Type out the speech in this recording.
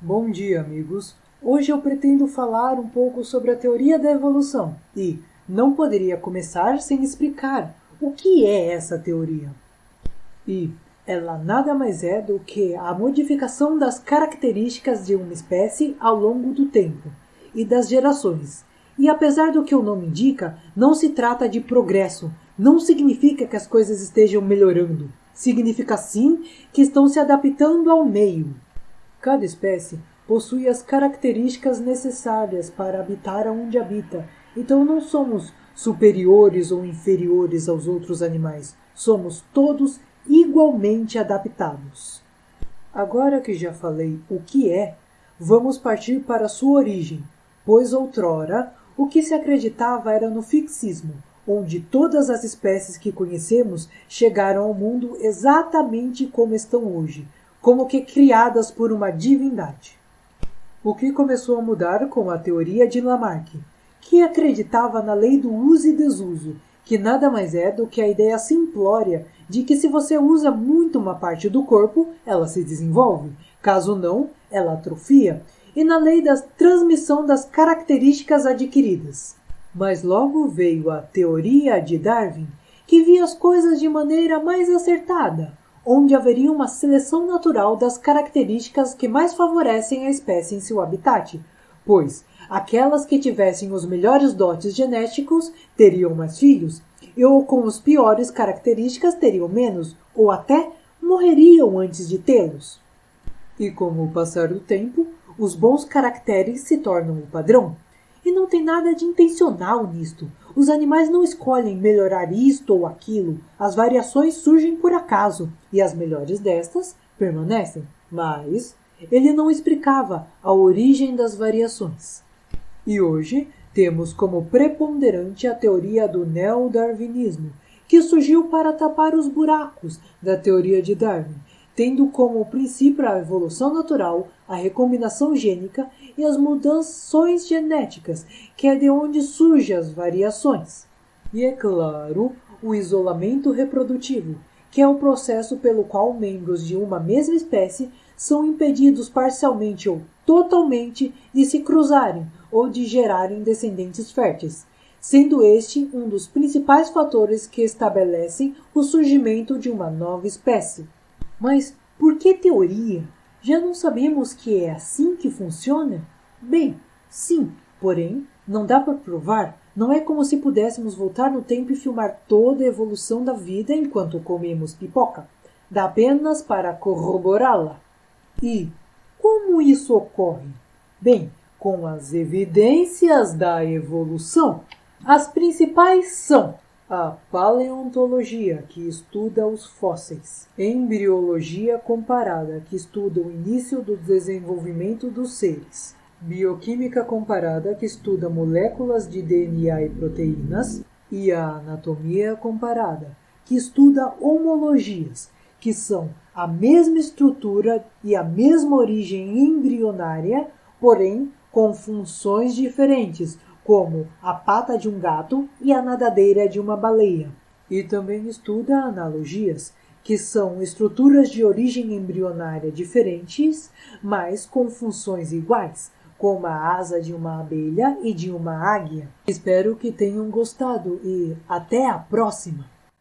Bom dia, amigos. Hoje eu pretendo falar um pouco sobre a teoria da evolução e não poderia começar sem explicar o que é essa teoria. E ela nada mais é do que a modificação das características de uma espécie ao longo do tempo e das gerações. E apesar do que o nome indica, não se trata de progresso, não significa que as coisas estejam melhorando. Significa sim que estão se adaptando ao meio. Cada espécie possui as características necessárias para habitar onde habita, então não somos superiores ou inferiores aos outros animais. Somos todos igualmente adaptados. Agora que já falei o que é, vamos partir para sua origem, pois outrora o que se acreditava era no fixismo, onde todas as espécies que conhecemos chegaram ao mundo exatamente como estão hoje, como que criadas por uma divindade. O que começou a mudar com a teoria de Lamarck, que acreditava na lei do uso e desuso que nada mais é do que a ideia simplória de que se você usa muito uma parte do corpo, ela se desenvolve, caso não, ela atrofia, e na lei da transmissão das características adquiridas. Mas logo veio a teoria de Darwin, que via as coisas de maneira mais acertada, onde haveria uma seleção natural das características que mais favorecem a espécie em seu habitat, pois aquelas que tivessem os melhores dotes genéticos teriam mais filhos, e ou com os piores características teriam menos, ou até morreriam antes de tê-los. E com o passar do tempo, os bons caracteres se tornam o padrão. E não tem nada de intencional nisto. Os animais não escolhem melhorar isto ou aquilo. As variações surgem por acaso, e as melhores destas permanecem. Mas ele não explicava a origem das variações. E hoje temos como preponderante a teoria do neodarwinismo, que surgiu para tapar os buracos da teoria de Darwin, tendo como princípio a evolução natural, a recombinação gênica e as mudanças genéticas, que é de onde surgem as variações. E é claro, o isolamento reprodutivo, que é o processo pelo qual membros de uma mesma espécie são impedidos parcialmente ou totalmente de se cruzarem ou de gerarem descendentes férteis, sendo este um dos principais fatores que estabelecem o surgimento de uma nova espécie. Mas por que teoria? Já não sabemos que é assim que funciona? Bem, sim, porém, não dá para provar. Não é como se pudéssemos voltar no tempo e filmar toda a evolução da vida enquanto comemos pipoca. Dá apenas para corroborá-la. E como isso ocorre? Bem, com as evidências da evolução. As principais são a paleontologia, que estuda os fósseis, embriologia comparada, que estuda o início do desenvolvimento dos seres, bioquímica comparada, que estuda moléculas de DNA e proteínas, e a anatomia comparada, que estuda homologias, que são a mesma estrutura e a mesma origem embrionária, porém com funções diferentes, como a pata de um gato e a nadadeira de uma baleia. E também estuda analogias, que são estruturas de origem embrionária diferentes, mas com funções iguais, como a asa de uma abelha e de uma águia. Espero que tenham gostado e até a próxima!